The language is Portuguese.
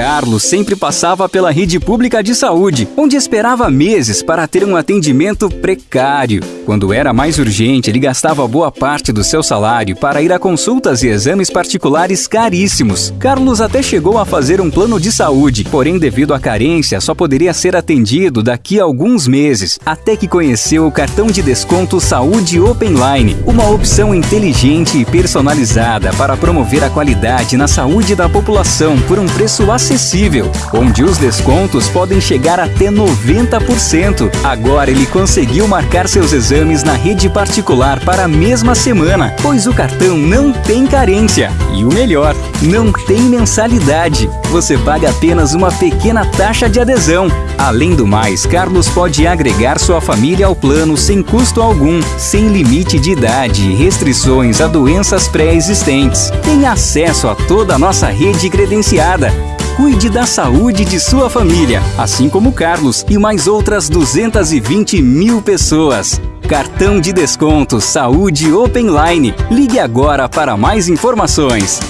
Carlos sempre passava pela rede pública de saúde, onde esperava meses para ter um atendimento precário. Quando era mais urgente, ele gastava boa parte do seu salário para ir a consultas e exames particulares caríssimos. Carlos até chegou a fazer um plano de saúde, porém, devido à carência, só poderia ser atendido daqui a alguns meses, até que conheceu o cartão de desconto Saúde Open Line, uma opção inteligente e personalizada para promover a qualidade na saúde da população por um preço acessível, onde os descontos podem chegar até 90%. Agora ele conseguiu marcar seus exames na rede particular para a mesma semana, pois o cartão não tem carência. E o melhor, não tem mensalidade. Você paga apenas uma pequena taxa de adesão. Além do mais, Carlos pode agregar sua família ao plano sem custo algum, sem limite de idade e restrições a doenças pré-existentes. Tem acesso a toda a nossa rede credenciada. Cuide da saúde de sua família, assim como Carlos e mais outras 220 mil pessoas. Cartão de desconto Saúde Open Line. Ligue agora para mais informações.